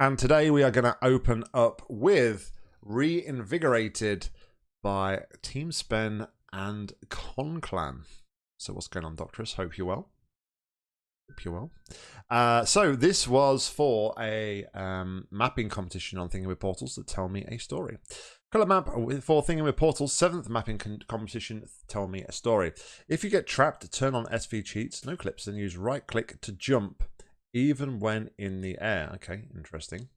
And today we are going to open up with Reinvigorated by Team Spen and Conclan. So what's going on, Doctorus? Hope you're well. Hope you're well. Uh, so this was for a um, mapping competition on Thinking with Portals that tell me a story. Color map for Thinking with Portals, seventh mapping competition, tell me a story. If you get trapped, turn on SV cheats, no clips, then use right click to jump even when in the air. Okay, interesting.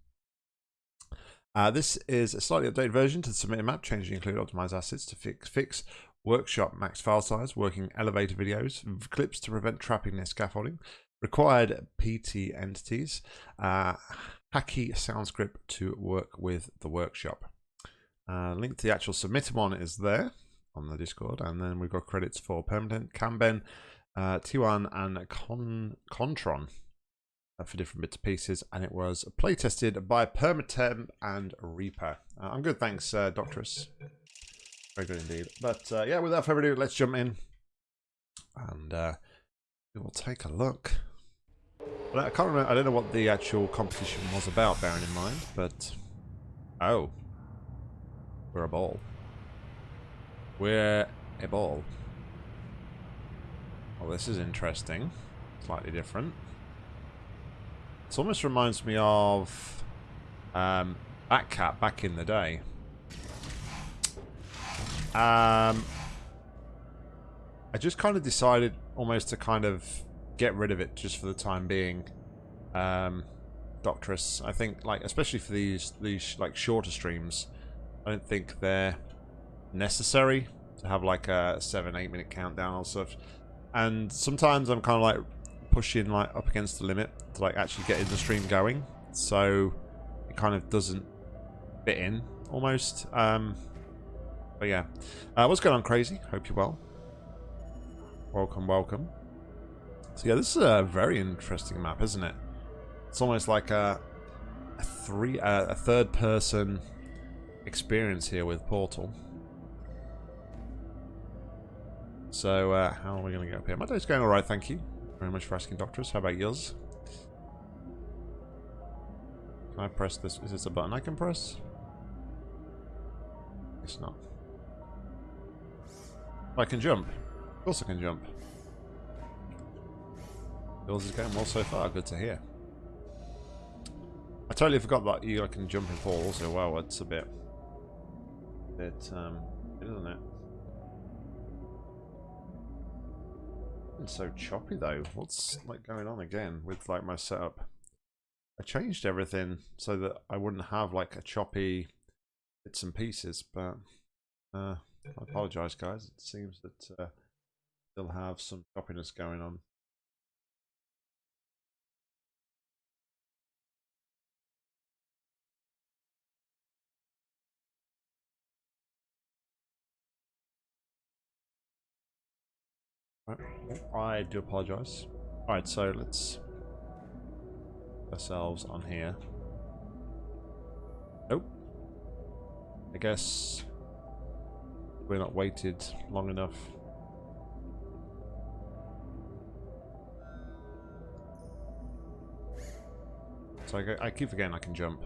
Uh, this is a slightly updated version to the submitted map. Changes include optimize assets to fix fix workshop max file size, working elevator videos, clips to prevent trapping near scaffolding, required PT entities, uh, hacky sound script to work with the workshop. Uh, link to the actual submitted one is there on the Discord, and then we've got credits for Permanent, Camben, uh, T1, and Con Contron. Uh, for different bits and pieces, and it was play tested by Permatem and Reaper. Uh, I'm good, thanks, uh, Doctorus. Very good indeed. But uh, yeah, without further ado, let's jump in and uh, we will take a look. I can't remember. I don't know what the actual competition was about, bearing in mind, but oh, we're a ball. We're a ball. Well, this is interesting. Slightly different. It almost reminds me of um, Batcat back in the day. Um, I just kind of decided almost to kind of get rid of it just for the time being. Um, Doctress, I think, like especially for these these like shorter streams, I don't think they're necessary to have like a seven eight minute countdown or stuff. And sometimes I'm kind of like pushing like up against the limit to like actually getting the stream going. So it kind of doesn't fit in almost. Um, but yeah. Uh, what's going on, Crazy? Hope you're well. Welcome, welcome. So yeah, this is a very interesting map, isn't it? It's almost like a, a three, uh, a third-person experience here with Portal. So, uh, how are we going to go up here? My day's going alright, thank you very much for asking, Doctors. How about yours? Can I press this? Is this a button I can press? It's not. I can jump. Of course I can jump. Yours is going well so far. Good to hear. I totally forgot that you can jump and fall also. Wow, it's a bit... bit, um... isn't it? It's so choppy though. What's like going on again with like my setup? I changed everything so that I wouldn't have like a choppy bits and pieces, but uh, I apologize guys. It seems that uh, still have some choppiness going on. I do apologize. Alright, so let's ourselves on here. Nope. I guess we're not waited long enough. So I, I keep forgetting I can jump.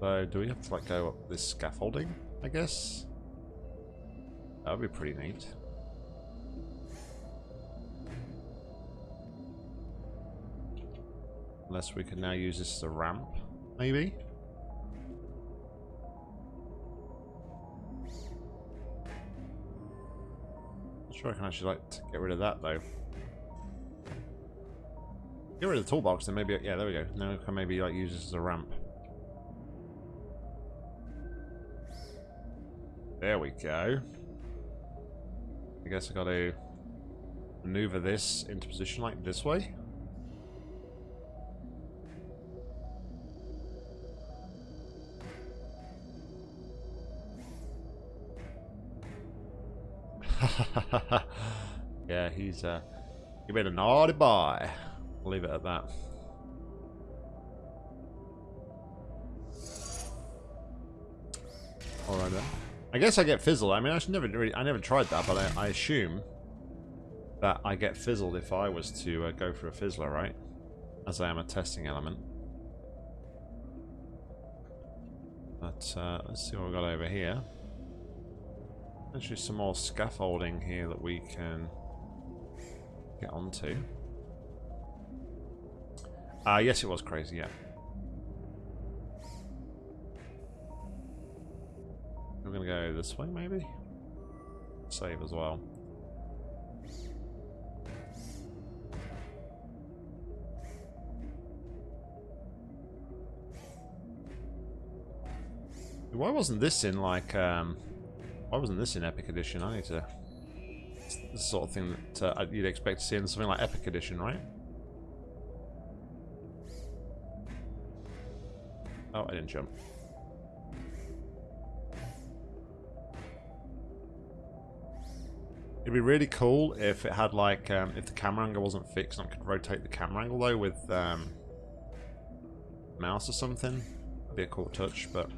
So do we have to like go up this scaffolding, I guess? That would be pretty neat. Unless we can now use this as a ramp, maybe? Not sure I can actually like get rid of that though. Get rid of the toolbox, then maybe yeah, there we go. Now I can maybe like use this as a ramp. There we go. I guess I gotta maneuver this into position like this way. yeah, he's uh, he made a naughty boy. I'll leave it at that. All right then. I guess I get fizzled. I mean, I should never really, I never tried that, but I, I assume that I get fizzled if I was to uh, go for a fizzler, right? as I am a testing element. But uh, let's see what we've got over here. Actually, some more scaffolding here that we can get onto. Uh, yes, it was crazy, yeah. We're to go this way, maybe? Save as well. Why wasn't this in, like, um... Why wasn't this in Epic Edition? I need to... It's the sort of thing that uh, you'd expect to see in something like Epic Edition, right? Oh, I didn't jump. It'd be really cool if it had like, um, if the camera angle wasn't fixed and I could rotate the camera angle though with um, mouse or something. That'd be a cool touch, but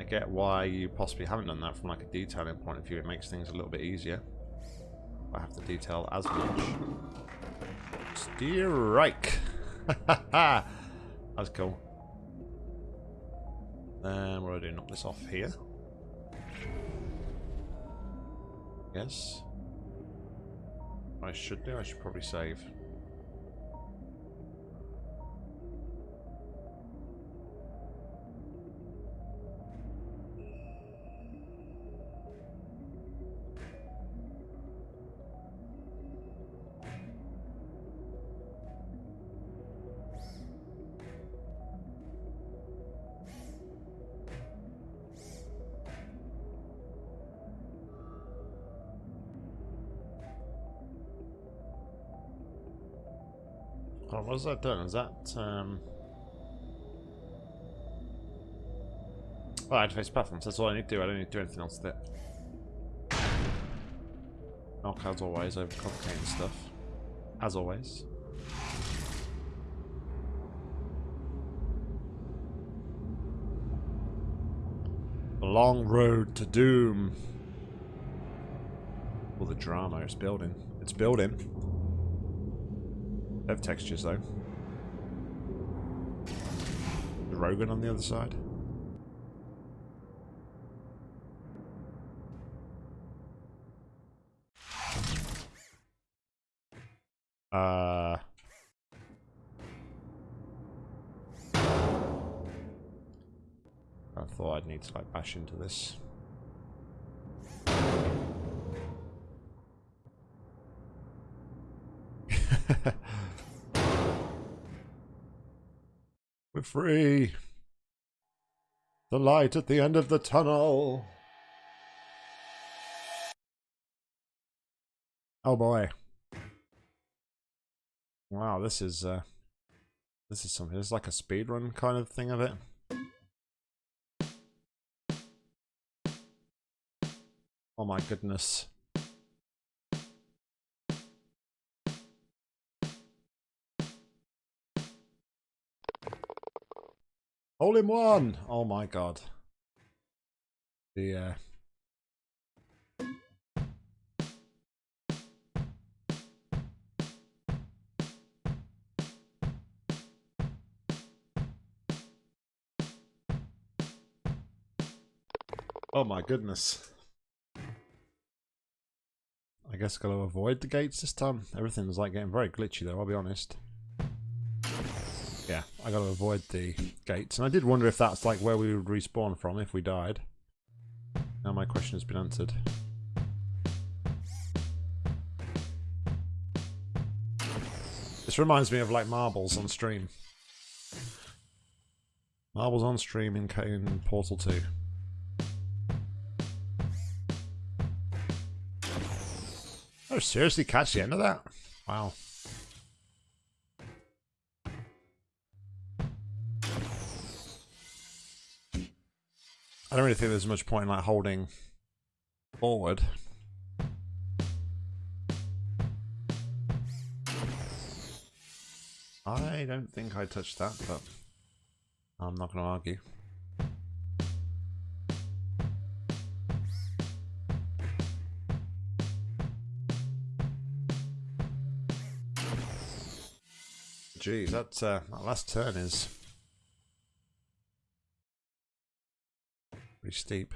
I get why you possibly haven't done that from like a detailing point of view. It makes things a little bit easier. I have to detail as much. Steer right. That's cool. Um, what do I do? Knock this off here. Yes. I should do. I should probably save. What has that done? Is that, um... Oh, interface platforms. That's all I need to do. I don't need to do anything else with it. Knock as always, overcomplicating stuff. As always. The long road to doom. All the drama it's building. It's building. They have textures though. The Rogan on the other side. Uh... I thought I'd need to like bash into this. Free. The light at the end of the tunnel. Oh boy. Wow, this is uh this is something. It's like a speed run kind of thing of it. Oh my goodness. Hole in one! Oh my god. The, uh... Oh my goodness. I guess gotta avoid the gates this time. Everything's like getting very glitchy though, I'll be honest I got to avoid the gates. And I did wonder if that's like where we would respawn from if we died. Now my question has been answered. This reminds me of like marbles on stream. Marbles on stream in, in Portal 2. Oh, seriously catch the end of that? Wow. I don't really think there's much point in like holding forward. I don't think I touched that, but I'm not going to argue. Geez, that, uh, that last turn is steep.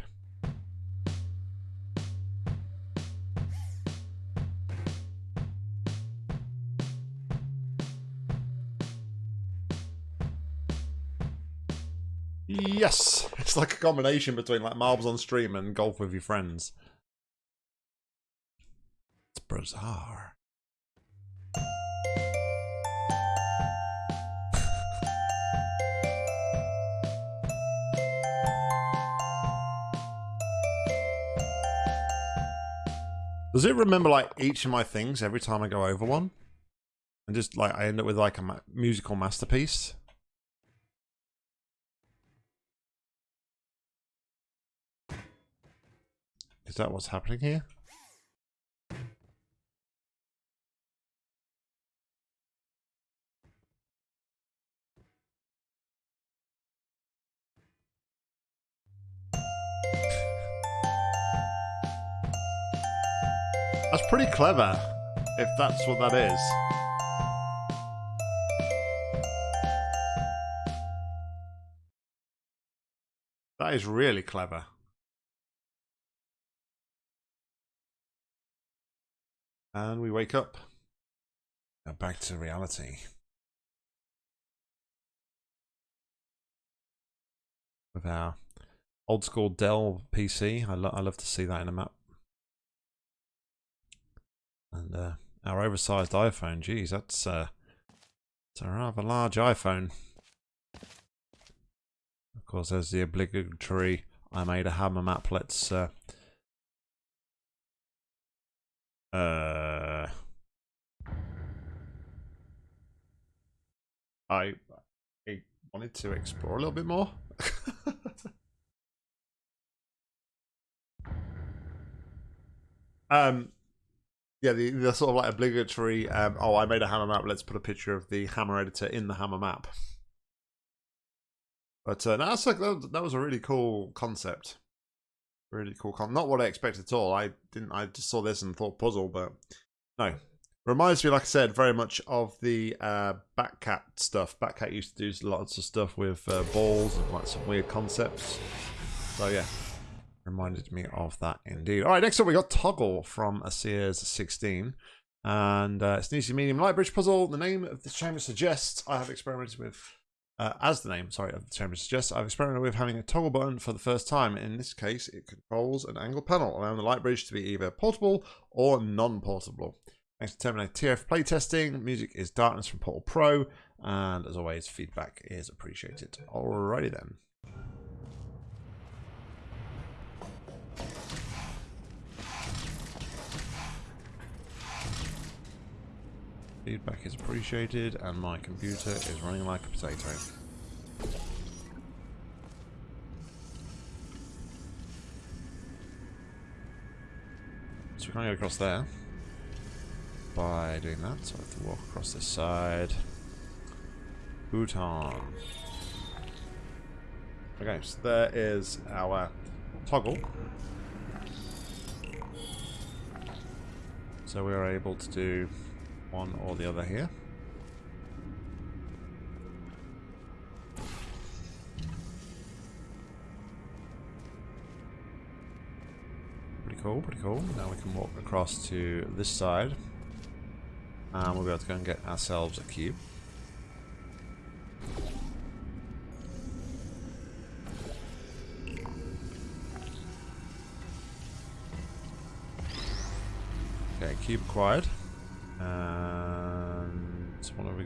Yes! It's like a combination between like marbles on stream and golf with your friends. It's bizarre. Does it remember like each of my things every time I go over one? And just like I end up with like a ma musical masterpiece? Is that what's happening here? Pretty clever, if that's what that is. That is really clever. And we wake up. Now back to reality. With our old school Dell PC. I, lo I love to see that in a map. And uh, our oversized iPhone. Geez, that's, uh, that's a rather large iPhone. Of course, there's the obligatory I made a hammer map. Let's uh, uh, I, I wanted to explore a little bit more. um, yeah, the, the sort of like obligatory. Um, oh, I made a hammer map. Let's put a picture of the hammer editor in the hammer map. But uh, that's like that, that was a really cool concept. Really cool. Con Not what I expected at all. I didn't. I just saw this and thought puzzle, but no. Reminds me, like I said, very much of the uh, Batcat stuff. Batcat used to do lots of stuff with uh, balls and like some weird concepts. So yeah, reminded me of that indeed. All right, next up we got Toggle from a Sears 16. And uh, it's an easy medium light bridge puzzle. The name of the chamber suggests I have experimented with uh, as the name, sorry, of the chamber suggests, I've experimented with having a toggle button for the first time. In this case, it controls an angle panel, allowing the light bridge to be either portable or non-portable. Thanks to Terminator TF playtesting, music is Darkness from Portal Pro, and as always, feedback is appreciated. Alrighty then. Feedback is appreciated and my computer is running like a potato. So we can't get across there by doing that, so I have to walk across this side. Bhutan. Okay, so there is our toggle. So we are able to do one or the other here. Pretty cool, pretty cool. Now we can walk across to this side. And we'll be able to go and get ourselves a cube. Okay, cube acquired.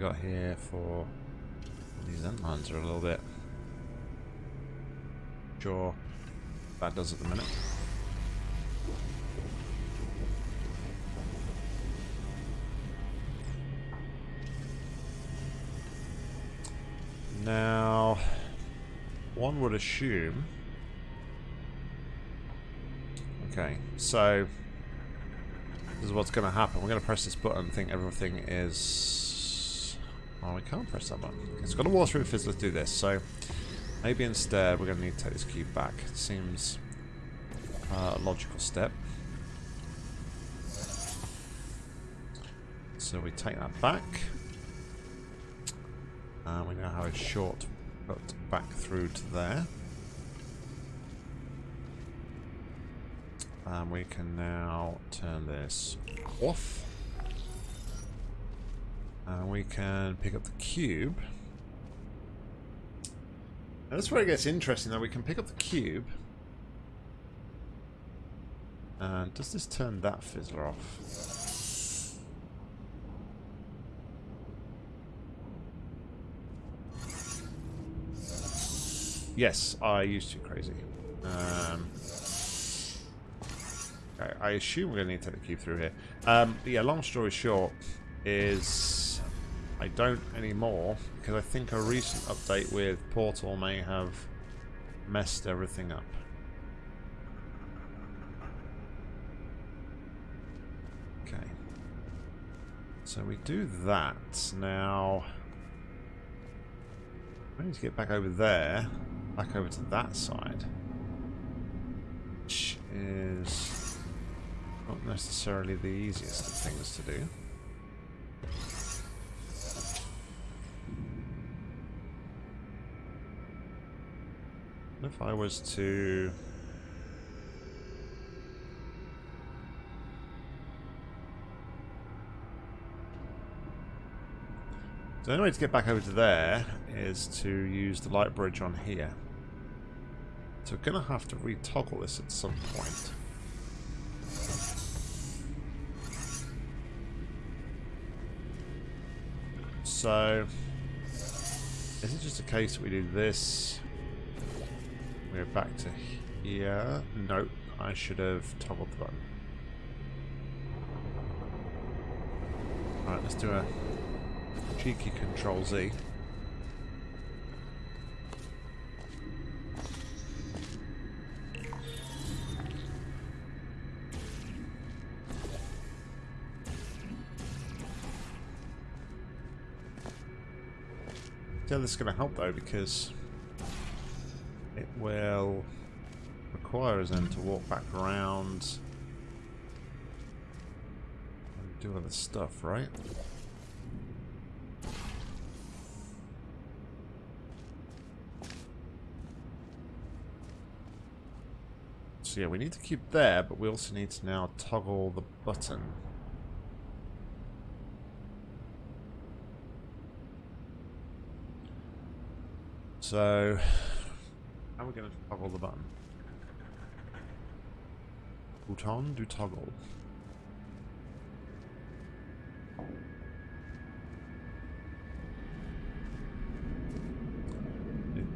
Got here for these end lines are a little bit sure that does at the minute. Now, one would assume. Okay, so this is what's going to happen. We're going to press this button think everything is... Oh, we can't press that button. It's got a wall through. Let's do this. So maybe instead we're going to need to take this cube back. Seems uh, a logical step. So we take that back. And we now have a short cut back through to there. And we can now turn this off. And we can pick up the cube. Now this is where it gets interesting though. We can pick up the cube. And does this turn that fizzler off? Yes, I used to crazy. Um, okay, I assume we're going to need to take the cube through here. Um, yeah, long story short is I don't anymore because I think a recent update with Portal may have messed everything up. Okay. So we do that. Now, I need to get back over there, back over to that side, which is not necessarily the easiest of things to do. If I was to... So the only way to get back over to there is to use the light bridge on here. So we're going to have to retoggle this at some point. So, is it just a case that we do this we're back to here. Nope, I should have toggled the button. Alright, let's do a cheeky control Z. Yeah, this is going to help though because it will require us then to walk back around and do other stuff, right? So yeah, we need to keep there, but we also need to now toggle the button. So how are we going to toggle the button? Bouton do toggle.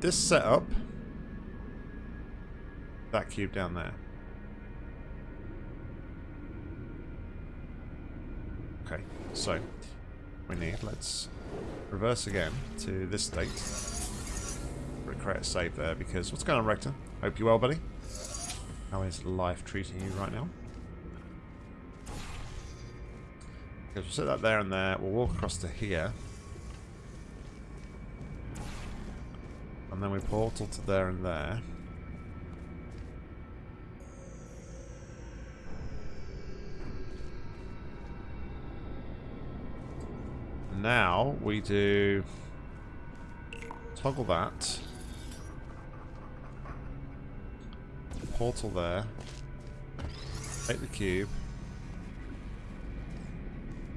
This setup, that cube down there. Okay, so we need, let's reverse again to this state create a save there because... What's going on, Rector? Hope you're well, buddy. How is life treating you right now? Okay, we'll set that there and there. We'll walk across to here. And then we portal to there and there. Now we do toggle that. Portal there. Take the cube.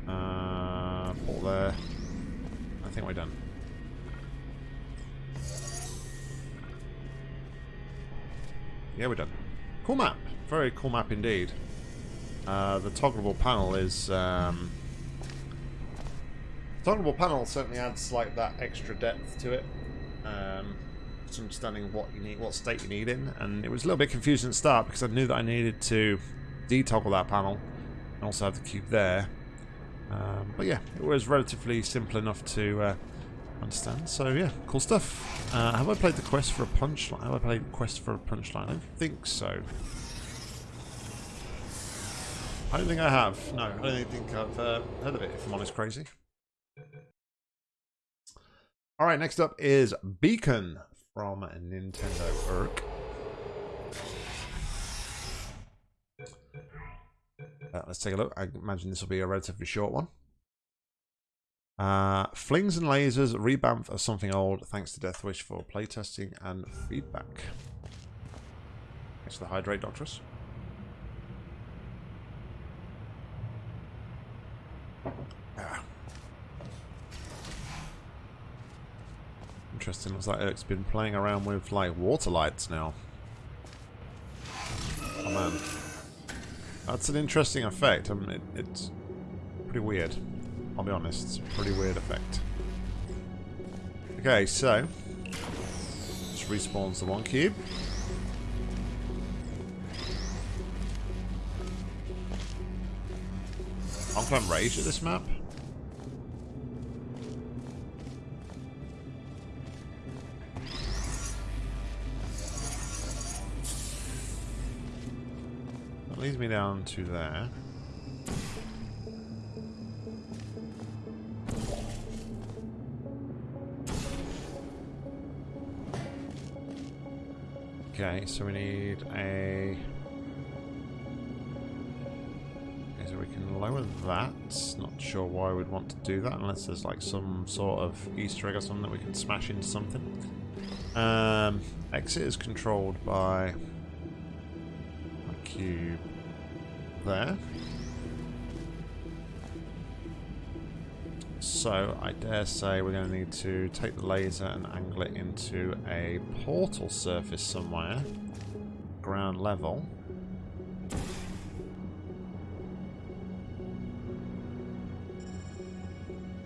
Uh, portal there. I think we're done. Yeah, we're done. Cool map. Very cool map indeed. Uh, the toggleable panel is... Um, toggleable panel certainly adds like that extra depth to it. Um, understanding what you need, what state you need in, and it was a little bit confusing at the start because I knew that I needed to detoggle that panel and also have the cube there. Um, but yeah, it was relatively simple enough to uh, understand. So yeah, cool stuff. Uh, have I played the quest for a punchline? Have I played quest for a punchline? I don't think so. I don't think I have. No, I don't think I've uh, heard of it, if I'm honest, crazy. Alright, next up is Beacon from Nintendo Irk. Uh, let's take a look. I imagine this will be a relatively short one. Uh, flings and lasers revamped as something old thanks to Deathwish for playtesting and feedback. Thanks for the hydrate, Doctress. Ah. Interesting, looks like Eric's been playing around with like water lights now. Oh man. That's an interesting effect. I mean, it, it's pretty weird. I'll be honest, it's a pretty weird effect. Okay, so just respawns the one cube. I'm rage at this map. Leads me down to there. Okay, so we need a... Okay, so we can lower that. Not sure why we'd want to do that unless there's like some sort of Easter egg or something that we can smash into something. Um, exit is controlled by cube there. So I dare say we're going to need to take the laser and angle it into a portal surface somewhere, ground level.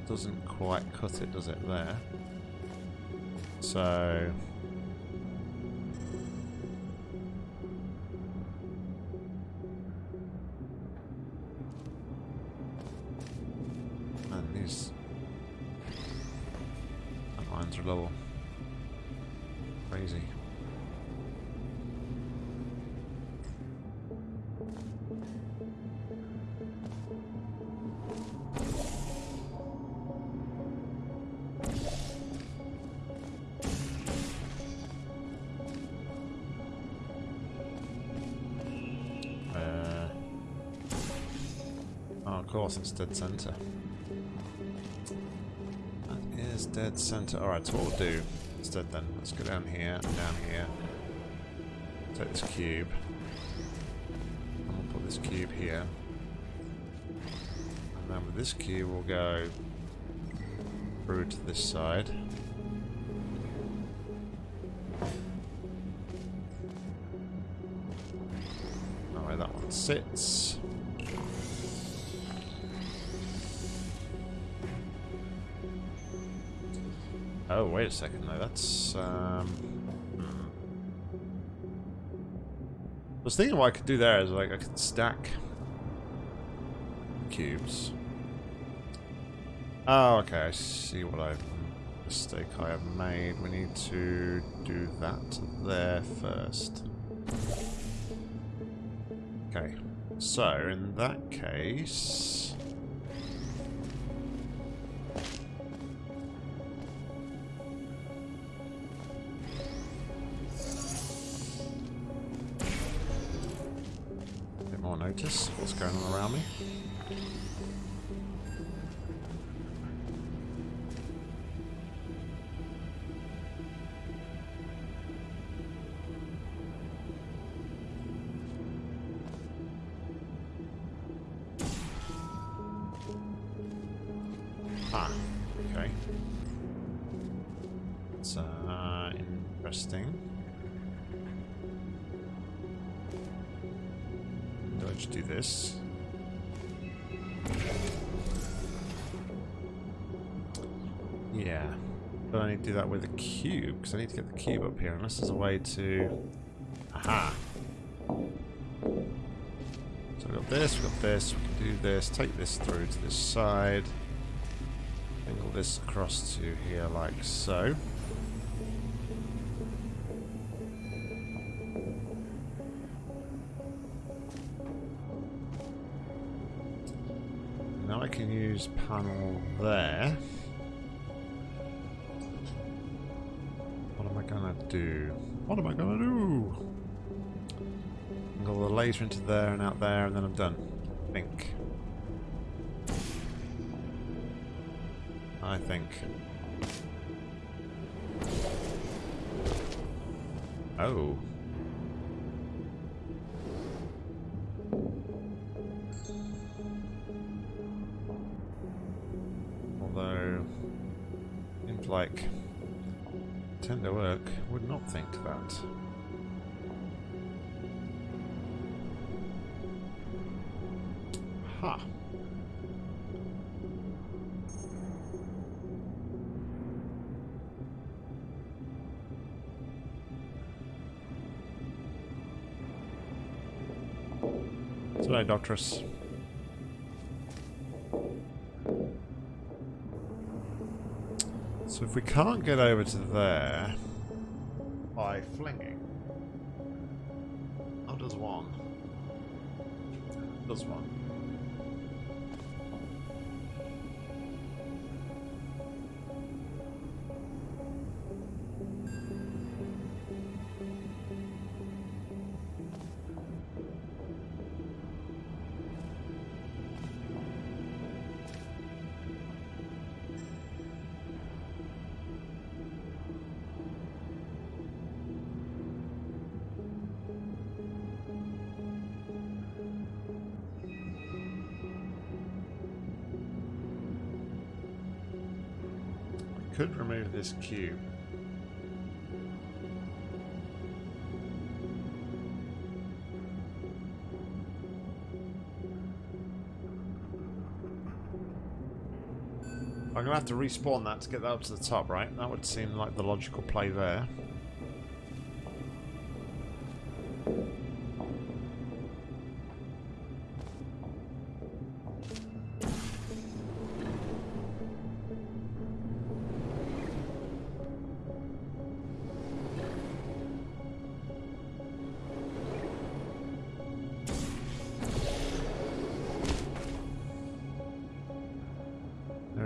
Doesn't quite cut it, does it, there? So... it's dead center. That is dead center. Alright, so what we'll do instead then, let's go down here down here. Take this cube. And we'll put this cube here. And then with this cube we'll go through to this side. Where that one sits. Wait a second though, that's... Um, hmm. I was thinking what I could do there is like I could stack cubes. Oh, okay, I see what I've mistake I have made. We need to do that there first. Okay, so in that case... what's going on around me. I need to get the cube up here, unless there's a way to... Aha! So we've got this, we've got this, we can do this, take this through to this side. Angle this across to here like so. Angle into there and out there and then I'm done. I think. I think. Oh. Although, seems like Nintendo Work would not think that. Today, Doctress. So if we can't get over to there by flinging, how does one? Does one? This cube. I'm going to have to respawn that to get that up to the top, right? That would seem like the logical play there.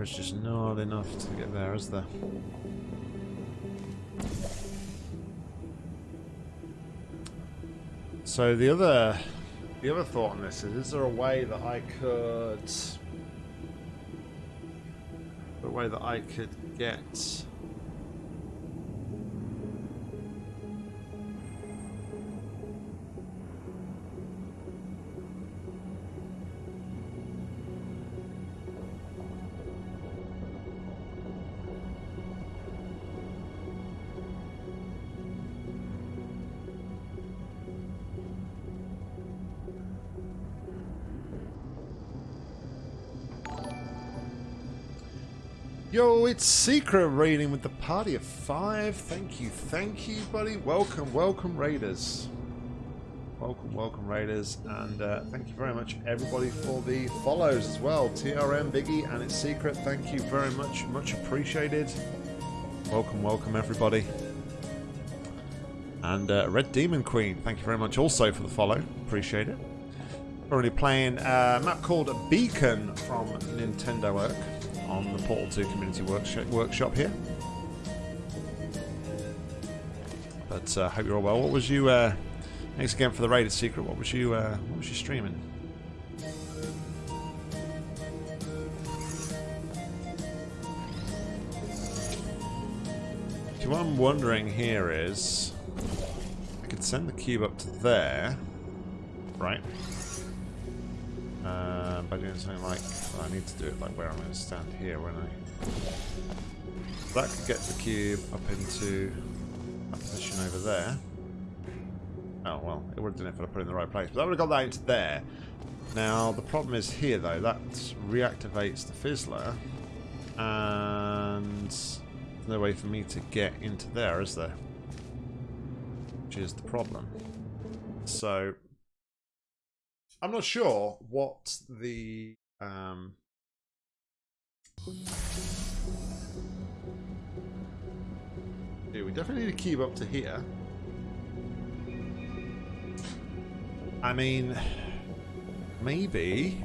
There's just not enough to get there, is there? So the other the other thought on this is is there a way that I could a way that I could get It's Secret raiding with the party of five. Thank you, thank you, buddy. Welcome, welcome, Raiders. Welcome, welcome, Raiders. And uh, thank you very much, everybody, for the follows as well. TRM, Biggie, and it's Secret. Thank you very much, much appreciated. Welcome, welcome, everybody. And uh, Red Demon Queen, thank you very much also for the follow. Appreciate it. Currently playing a map called Beacon from Nintendo Work on the Portal 2 Community Workshop, workshop here. But uh, hope you're all well. What was you? Uh, thanks again for the rated secret. What was you? Uh, what was you streaming? So what I'm wondering here is, I could send the cube up to there, right? Uh, by doing something like, well, I need to do it like where I'm going to stand here when I... That could get the cube up into that position over there. Oh, well, it would have done it if I put it in the right place. But that would have got that into there. Now, the problem is here, though. That reactivates the Fizzler. And there's no way for me to get into there, is there? Which is the problem. So, I'm not sure what the um, yeah, we definitely need to keep up to here. I mean, maybe.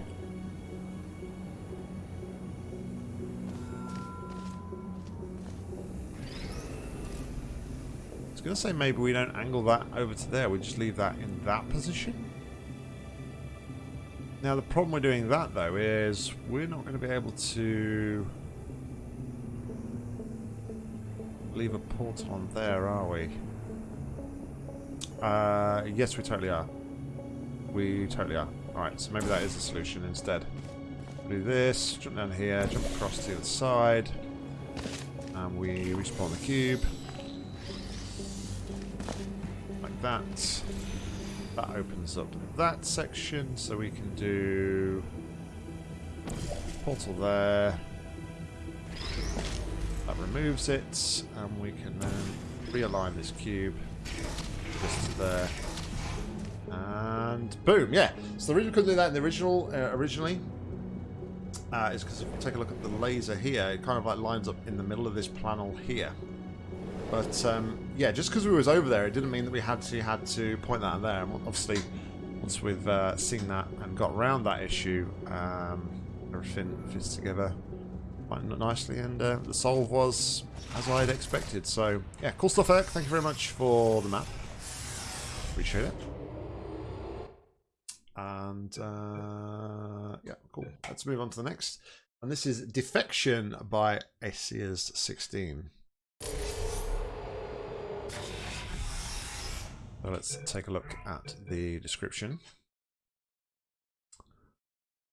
I was going to say maybe we don't angle that over to there, we just leave that in that position. Now the problem with doing that though is we're not going to be able to leave a portal on there, are we? Uh, yes, we totally are. We totally are. Alright, so maybe that is the solution instead. Do this, jump down here, jump across to the other side, and we respawn the cube. Like that. That opens up that section, so we can do portal there. That removes it, and we can then realign this cube just there. And boom, yeah. So the reason we couldn't do that in the original, uh, originally, uh, is because if you take a look at the laser here, it kind of like lines up in the middle of this panel here. But um, yeah, just because we was over there, it didn't mean that we had to had to point that out there. And obviously, once we've uh, seen that and got around that issue, um, everything fits together quite nicely, and uh, the solve was as I had expected. So yeah, cool stuff, Eric. Thank you very much for the map. Appreciate it. And uh, yeah, cool. Let's move on to the next. And this is Defection by Asias 16. So let's take a look at the description.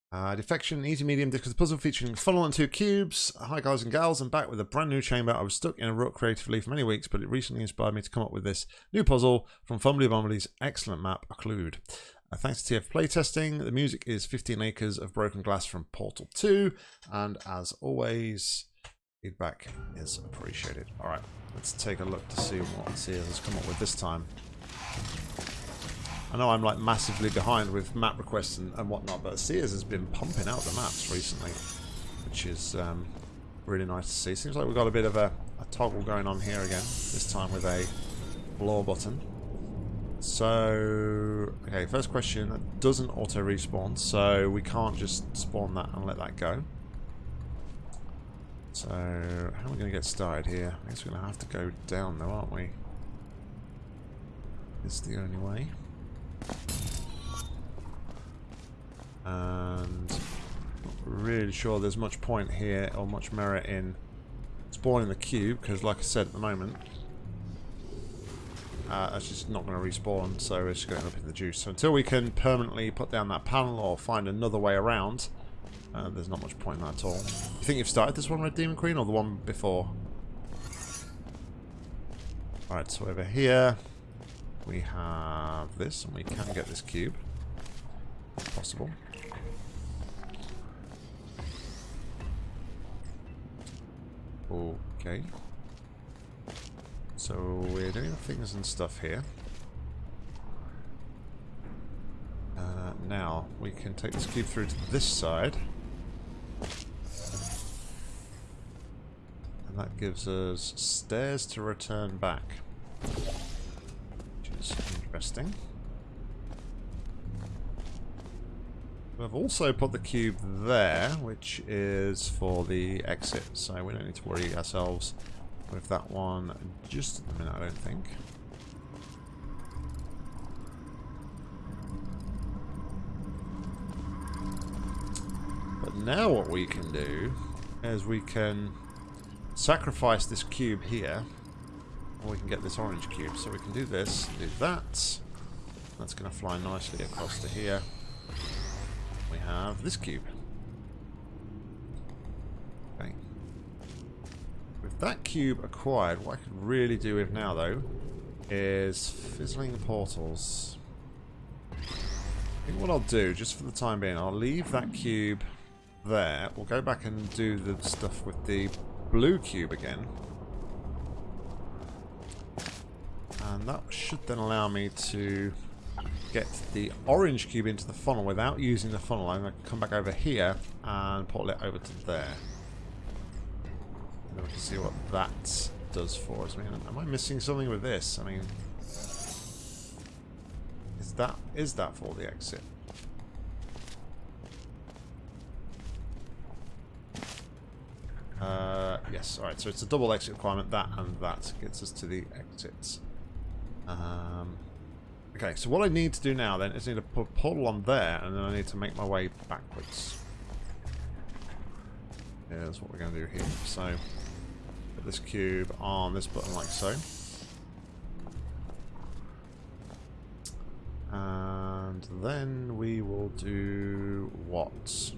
Uh, defection, easy medium, because puzzle featuring funnel and two cubes. Hi guys and gals, I'm back with a brand new chamber. I was stuck in a rut creatively for many weeks, but it recently inspired me to come up with this new puzzle from Fumbly Bumbly's excellent map, Occlude. Uh, thanks to TF playtesting, the music is 15 Acres of Broken Glass from Portal 2, and as always, feedback is appreciated. Alright, let's take a look to see what Sears has come up with this time. I know I'm like massively behind with map requests and, and whatnot, but Sears has been pumping out the maps recently, which is um, really nice to see. Seems like we've got a bit of a, a toggle going on here again, this time with a floor button. So, okay, first question, that doesn't auto-respawn, so we can't just spawn that and let that go. So, how are we going to get started here? I guess we're going to have to go down though, aren't we? It's the only way. And not really sure there's much point here or much merit in spawning the cube, because like I said at the moment, uh, that's just not going to respawn, so it's going up in the juice. So until we can permanently put down that panel or find another way around, uh, there's not much point in that at all. You think you've started this one, Red Demon Queen, or the one before? Alright, so over here we have this, and we can get this cube. If possible. Okay. So we're doing things and stuff here. Uh, now, we can take this cube through to this side. And that gives us stairs to return back. Is interesting. We've also put the cube there, which is for the exit, so we don't need to worry ourselves with that one just at the minute, I don't think. But now what we can do is we can sacrifice this cube here, and we can get this orange cube. So we can do this, do that. That's going to fly nicely across to here. We have this cube. Okay. With that cube acquired, what I could really do with now, though, is fizzling portals. I think what I'll do, just for the time being, I'll leave that cube there. We'll go back and do the stuff with the blue cube again. And that should then allow me to get the orange cube into the funnel without using the funnel. I'm going to come back over here and portal it over to there we can see what that does for us. I mean, am I missing something with this? I mean, is that is that for the exit? Uh, yes, alright, so it's a double exit requirement, that and that gets us to the exits. Um, okay, so what I need to do now then is I need to put a portal on there, and then I need to make my way backwards. Yeah, that's what we're going to do here. So, Put this cube on this button like so. And then we will do what?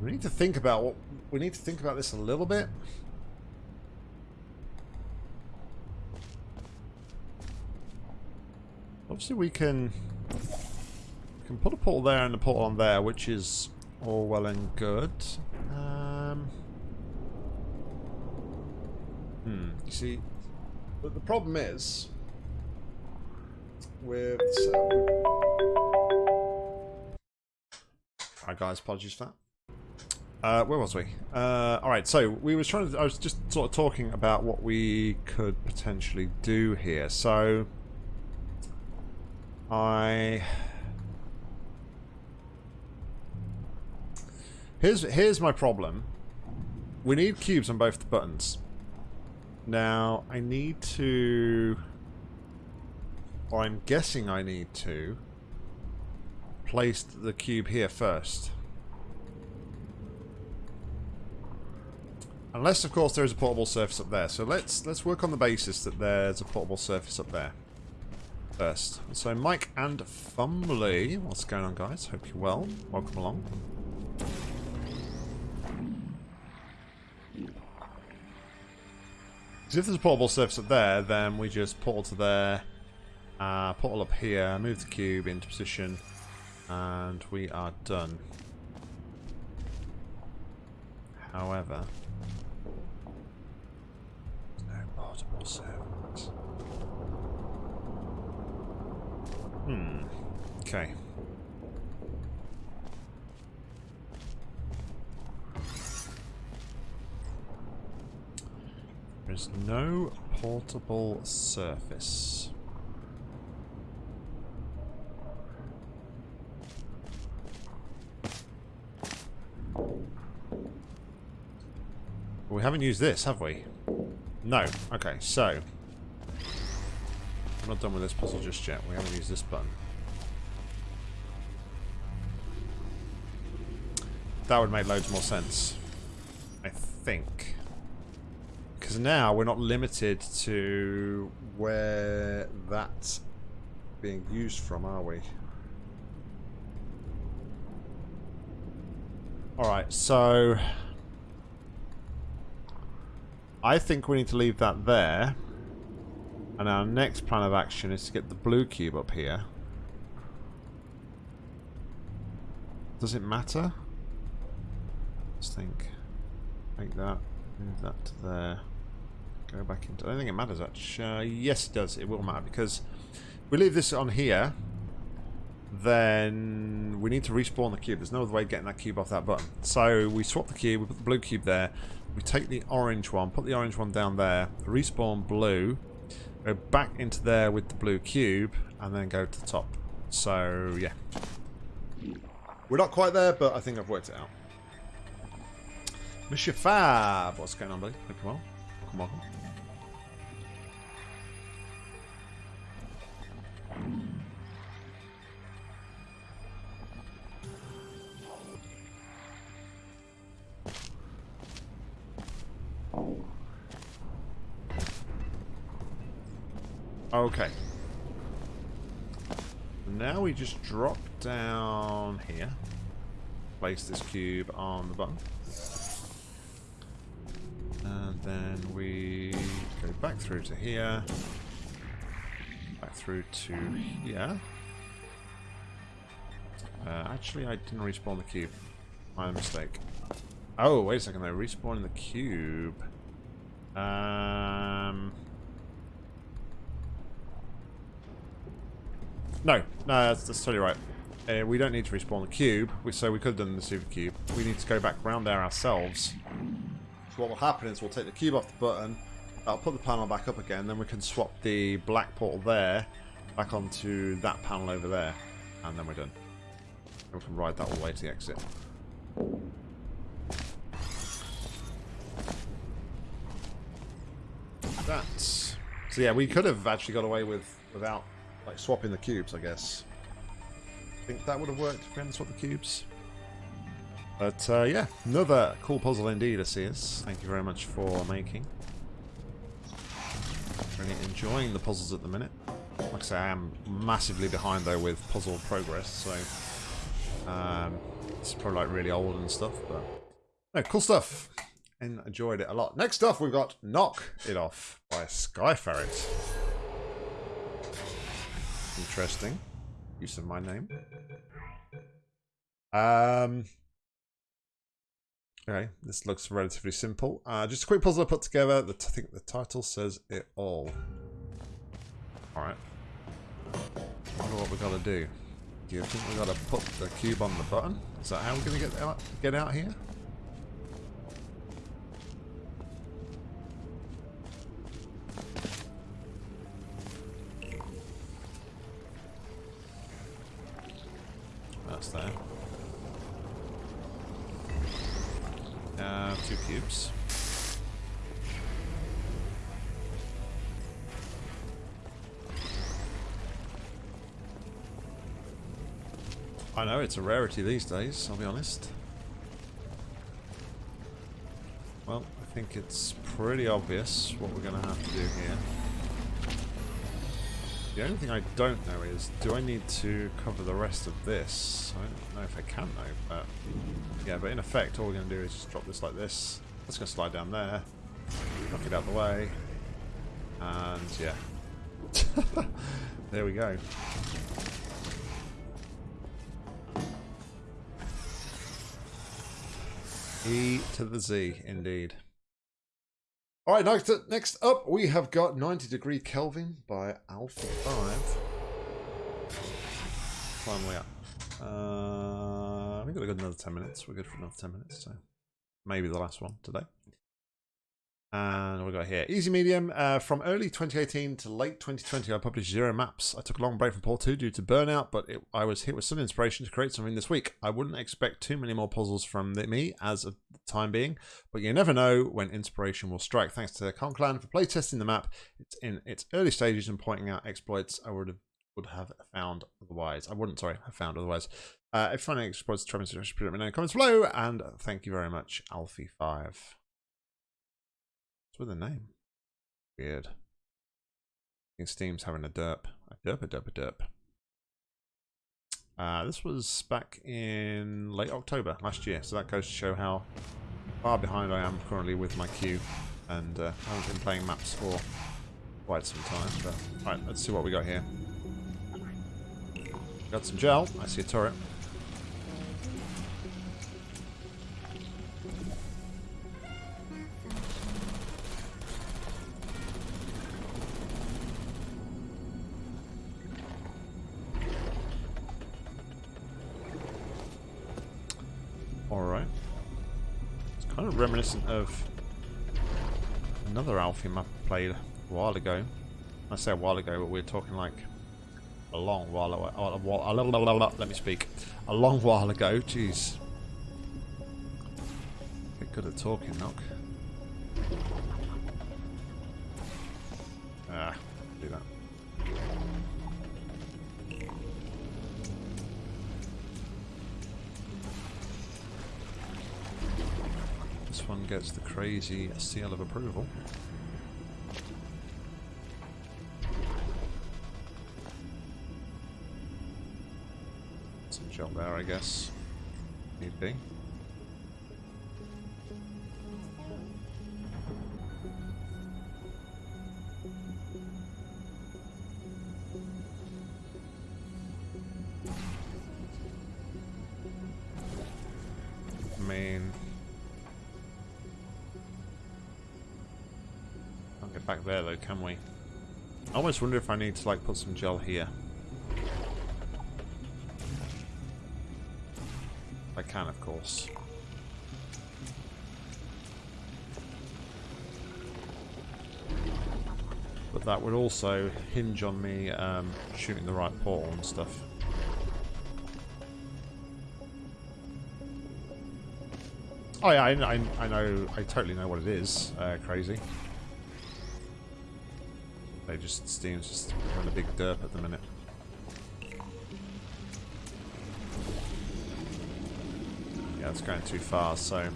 We need to think about what we need to think about this a little bit. Obviously we can we can put a portal there and a portal on there, which is all well and good. Um, hmm, you see, but the problem is with... Alright guys, apologies for that. Uh, where was we? Uh, Alright, so we was trying to, I was just sort of talking about what we could potentially do here. So, I... Here's, here's my problem. We need cubes on both the buttons. Now, I need to... Or I'm guessing I need to place the cube here first. Unless, of course, there is a portable surface up there. So let's let's work on the basis that there's a portable surface up there first. So Mike and Fumbly, what's going on, guys? Hope you're well. Welcome along. Because if there's a portable surface up there, then we just portal to there, uh, portal up here, move the cube into position, and we are done. However, no portable surface. Hmm. Okay. There's no portable surface. We haven't used this, have we? No. Okay, so... I'm not done with this puzzle just yet. We haven't used this button. That would make loads more sense. I think. Because now we're not limited to where that's being used from, are we? Alright, so... I think we need to leave that there. And our next plan of action is to get the blue cube up here. Does it matter? Let's think. Make that. Move that to there. Go back into... I don't think it matters, actually. Uh, yes, it does. It will matter, because we leave this on here, then we need to respawn the cube. There's no other way of getting that cube off that button. So we swap the cube, we put the blue cube there, we take the orange one, put the orange one down there, respawn blue, go back into there with the blue cube, and then go to the top. So, yeah. We're not quite there, but I think I've worked it out. Monsieur Fab, what's going on, buddy? Hope you're. Welcome, welcome. Just drop down here. Place this cube on the button. And then we go back through to here. Back through to here. Uh, actually, I didn't respawn the cube. My mistake. Oh, wait a second, they're respawning the cube. Um... No, no, that's, that's totally right. Uh, we don't need to respawn the cube, so we could have done the super cube. We need to go back round there ourselves. So what will happen is we'll take the cube off the button, I'll put the panel back up again, then we can swap the black portal there back onto that panel over there, and then we're done. And we can ride that all the way to the exit. That's... So yeah, we could have actually got away with without like swapping the cubes, I guess. I Think that would have worked if we hadn't swapped the cubes? But uh, yeah, another cool puzzle indeed, Asias. Thank you very much for making. Really enjoying the puzzles at the minute. Like I say, I am massively behind though with puzzle progress, so um, it's probably like really old and stuff, but no, cool stuff. And enjoyed it a lot. Next up, we've got Knock It Off by Sky Ferret. Interesting. Use of my name. Um, okay, this looks relatively simple. Uh, just a quick puzzle I put together. The I think the title says it all. Alright. I wonder what we got to do. Do you think we got to put the cube on the button? Is that how we're going to get out, get out here? Two cubes. I know, it's a rarity these days, I'll be honest. Well, I think it's pretty obvious what we're going to have to do here. The only thing I don't know is, do I need to cover the rest of this? I don't know if I can though, but... Yeah, but in effect, all we're going to do is just drop this like this. That's going to slide down there. Knock it out the way. And, yeah. there we go. E to the Z, indeed. All right, next, next up, we have got 90 Degree Kelvin by Alpha 5. Climb way up. Uh, we've got another 10 minutes. We're good for another 10 minutes, so maybe the last one today. And we got here easy medium uh, from early 2018 to late 2020. I published zero maps. I took a long break from Portal 2 due to burnout, but it, I was hit with some inspiration to create something this week. I wouldn't expect too many more puzzles from the, me as of the time being, but you never know when inspiration will strike. Thanks to Conclan for playtesting the map. It's in its early stages and pointing out exploits I would have would have found otherwise. I wouldn't, sorry, have found otherwise. Uh, if finding exploits, try me put in the comments below, and thank you very much, Alfie5 with a name? Weird. I think Steam's having a derp. A derp, a derp, a derp. Uh, this was back in late October last year, so that goes to show how far behind I am currently with my queue. And uh, I haven't been playing maps for quite some time. But right, let's see what we got here. Got some gel. I see a turret. Reminiscent of another Alfie map I played a while ago. I say a while ago, but we're talking like a long while ago. A while, let me speak. A long while ago. Jeez. Get good at talking, Knock. Ah, one gets the crazy seal of approval. Some gel there, I guess. Need be. Back there though, can we? I almost wonder if I need to like put some gel here. I can, of course. But that would also hinge on me um, shooting the right portal and stuff. Oh yeah, I, I, I know, I totally know what it is, uh, crazy. They just Steam's just having a big derp at the minute. Yeah, it's going too far, so...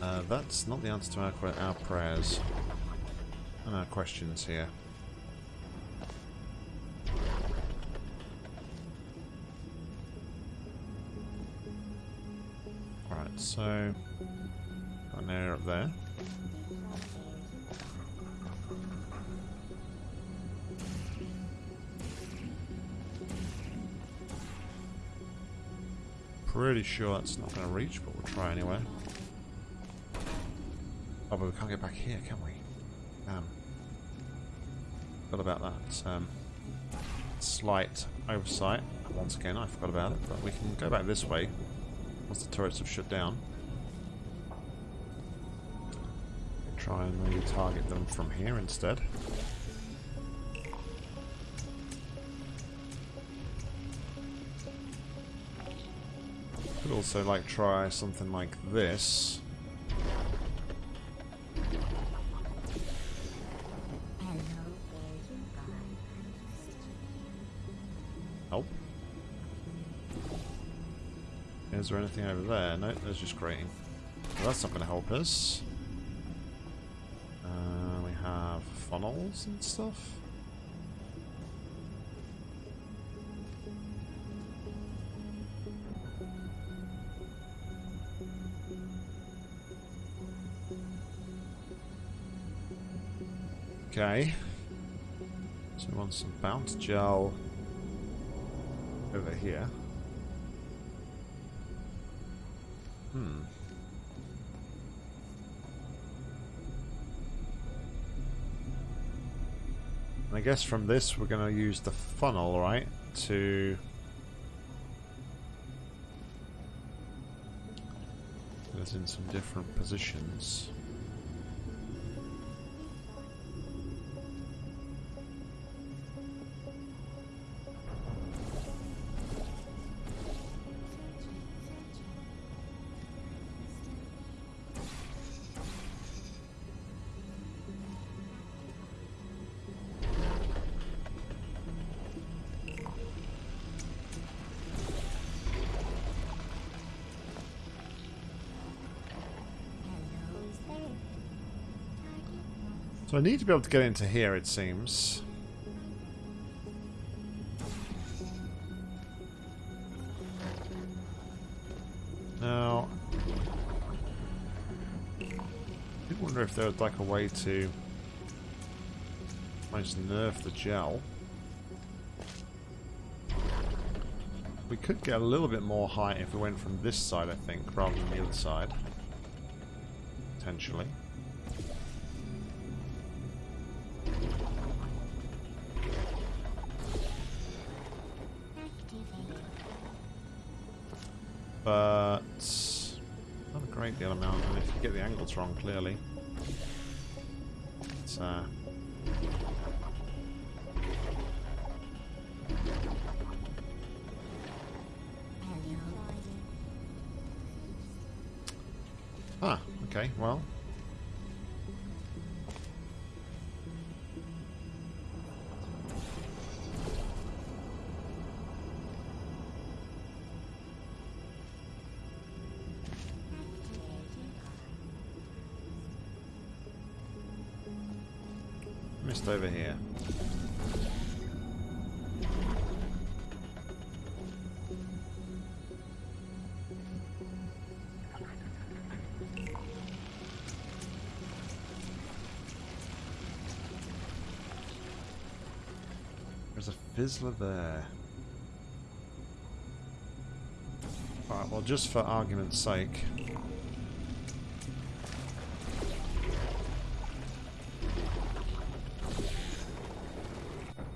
Uh, that's not the answer to our, our prayers. And our questions here. Right, so... Got an area up there. Sure that's not going to reach, but we'll try anyway. Oh, but we can't get back here, can we? Damn. Forgot about that. Um, slight oversight. Once again, I forgot about it, but we can go back this way once the turrets have shut down. Try and maybe target them from here instead. Also like try something like this. Help. Is there anything over there? No, there's just grating. Well, that's not going to help us. Uh, we have funnels and stuff. Okay. So we want some bounce gel over here. Hmm. I guess from this we're going to use the funnel, right, to put us in some different positions. Need to be able to get into here, it seems. Now, I wonder if there was like a way to manage to nerf the gel. We could get a little bit more height if we went from this side, I think, rather than the other side. Potentially. But not a great deal amount. And if you get the angles wrong, clearly, it's uh, fizzler there. Alright, well just for argument's sake.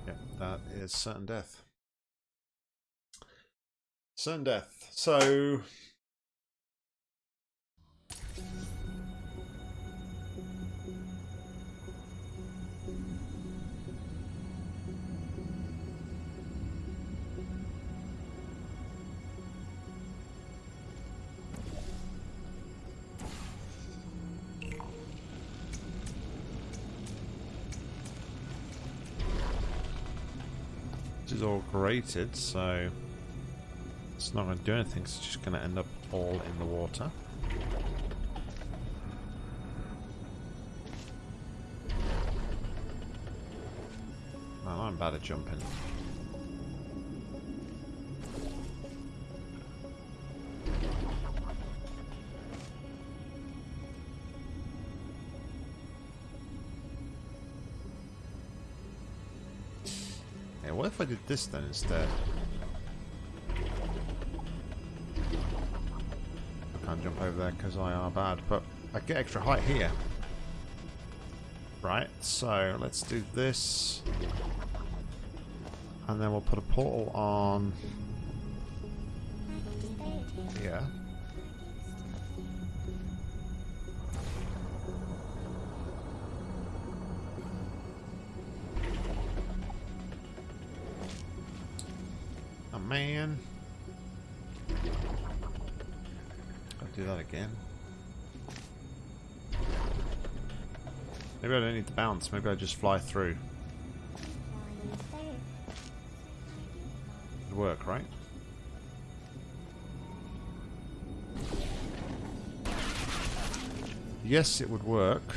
Yeah, that is certain death. Certain death. So So It's not going to do anything, it's just going to end up all in the water. I'm bad at jumping. Did this then instead? I can't jump over there because I are bad, but I get extra height here. Right, so let's do this. And then we'll put a portal on here. To bounce, maybe I just fly through. It'd work, right? Yes, it would work.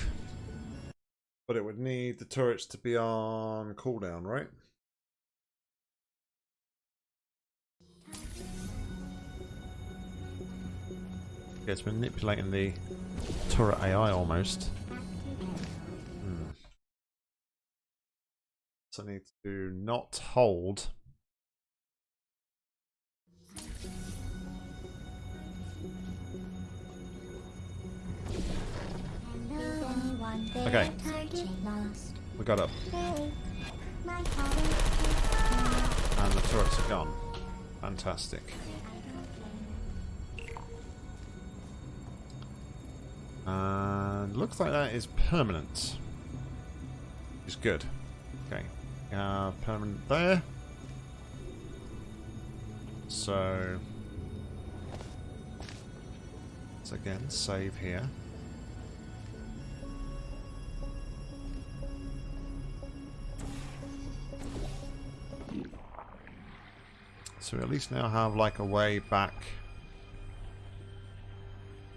But it would need the turrets to be on cooldown, right? It's manipulating the turret AI almost. I need to not hold. Okay. We got up. And the turrets are gone. Fantastic. And looks like that is permanent. Is good. Okay. Uh, permanent there. So let's again save here. So we at least now have like a way back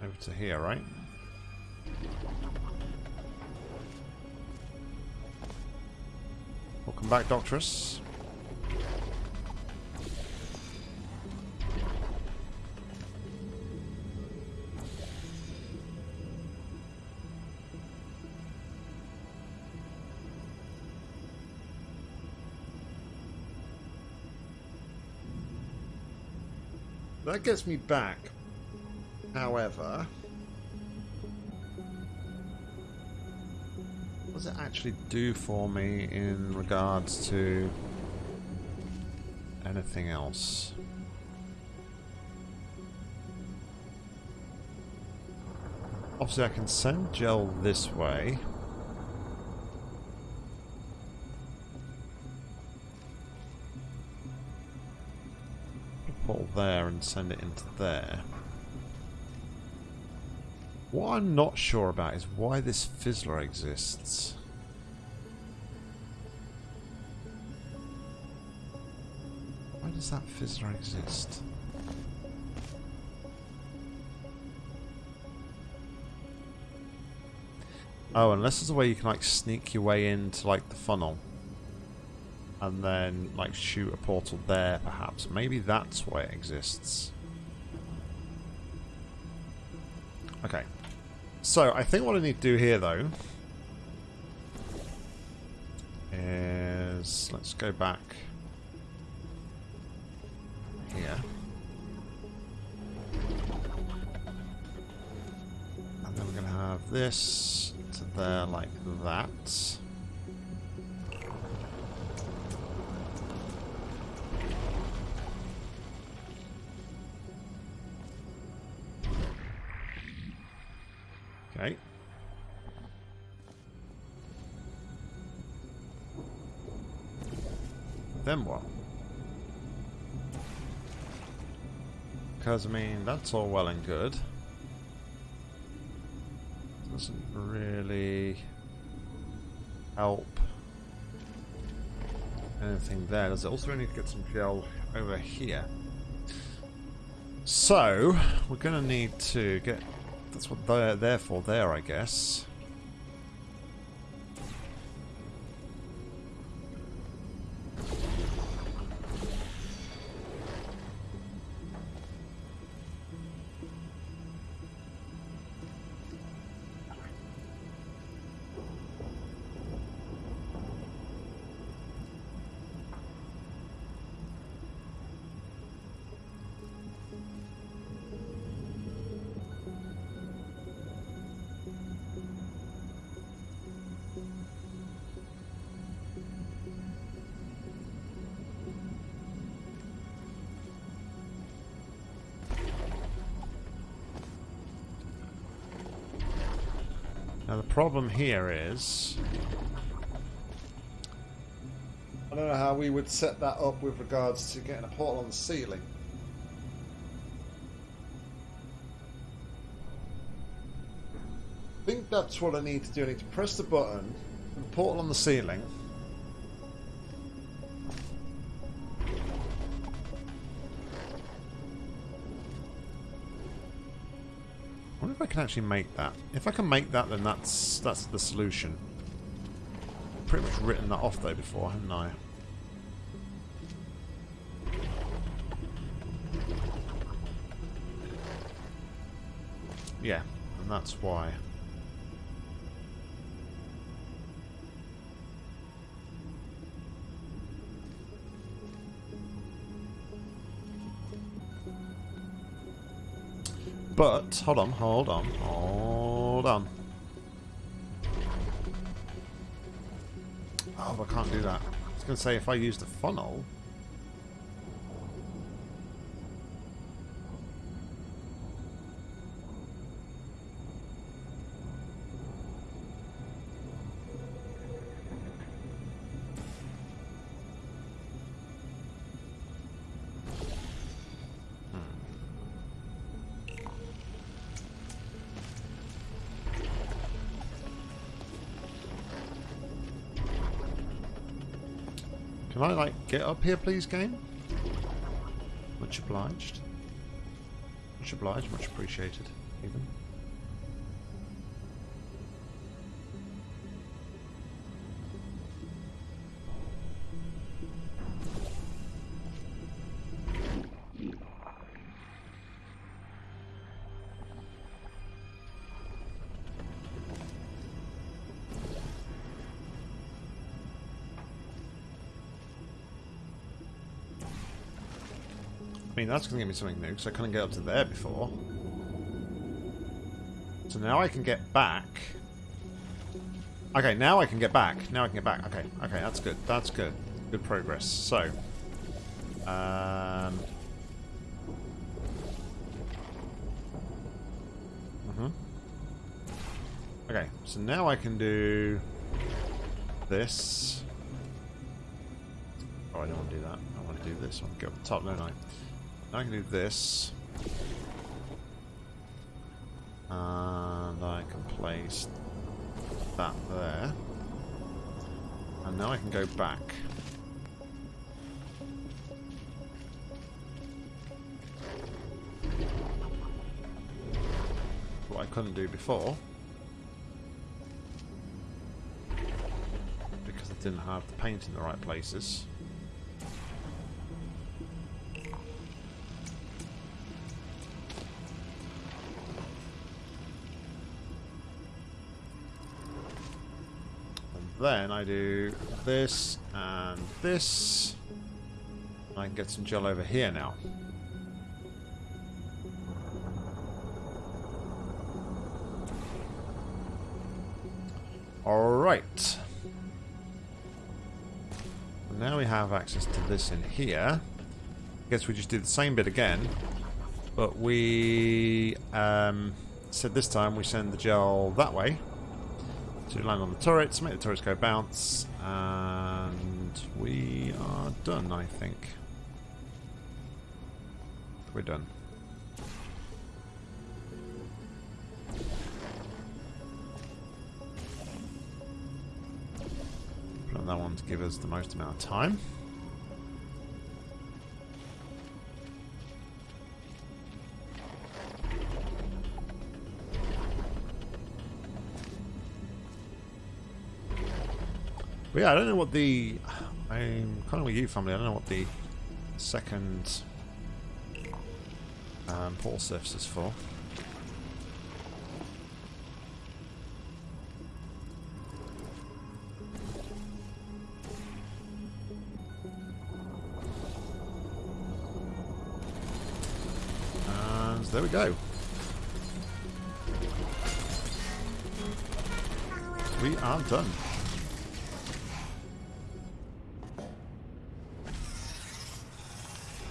over to here, right? Welcome back, Doctress. That gets me back. However, does it actually do for me in regards to anything else? Obviously I can send gel this way. Pull there and send it into there. What I'm not sure about is why this fizzler exists. Why does that fizzler exist? Oh, unless there's a way you can like sneak your way into like the funnel. And then like shoot a portal there perhaps. Maybe that's why it exists. Okay. So, I think what I need to do here, though, is... Let's go back here. And then we're going to have this to there like that. Then what? Because, I mean, that's all well and good. Doesn't really help anything there. Does it also need to get some gel over here? So, we're going to need to get... That's what they're there for there, I guess. Now the problem here is... I don't know how we would set that up with regards to getting a portal on the ceiling. I think that's what I need to do. I need to press the button, the portal on the ceiling. Can actually make that. If I can make that, then that's that's the solution. Pretty much written that off though before, haven't I? Yeah, and that's why. But, hold on, hold on, hold on. Oh, I can't do that. I was going to say, if I use the funnel... get up here, please, game? Much obliged. Much obliged, much appreciated, even. I mean, that's going to give me something new, because I couldn't get up to there before. So now I can get back. Okay, now I can get back. Now I can get back. Okay, okay, that's good. That's good. Good progress. So, um... Mm-hmm. Okay, so now I can do this. Oh, I don't want to do that. I want to do this one. Go up the top, don't I? I can do this. And I can place that there. And now I can go back. What I couldn't do before. Because I didn't have the paint in the right places. Then I do this and this. I can get some gel over here now. Alright. Now we have access to this in here. I guess we just do the same bit again. But we um, said this time we send the gel that way. To land on the turrets, make the turrets go bounce, and we are done, I think. We're done. Put on that one to give us the most amount of time. But yeah, I don't know what the... I'm kind of with you, family. I don't know what the second um, portal surface is for. And there we go. We are done.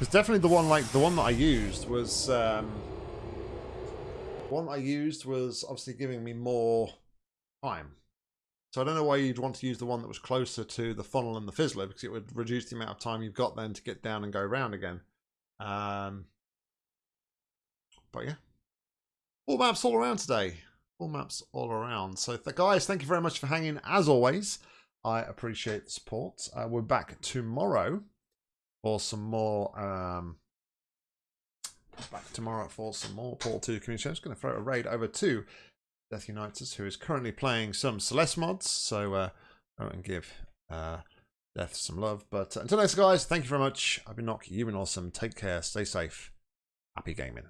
Because definitely the one like the one that I used was um, one I used was obviously giving me more time. So I don't know why you'd want to use the one that was closer to the funnel and the fizzler because it would reduce the amount of time you've got then to get down and go around again. Um, but yeah, all maps all around today. All maps all around. So th guys, thank you very much for hanging as always. I appreciate the support. Uh, we're back tomorrow for some more. Um, back tomorrow for some more Portal 2 community. I'm just going to throw a raid over to Death Unites, who is currently playing some Celeste mods. So uh, go and give uh, Death some love. But until next, guys, thank you very much. I've been Nock. You've been awesome. Take care. Stay safe. Happy gaming.